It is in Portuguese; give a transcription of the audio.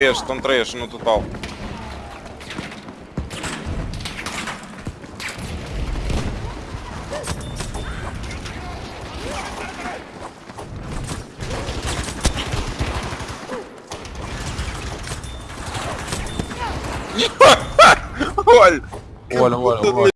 três, estão três no total. Olha! Olha, olha, olha.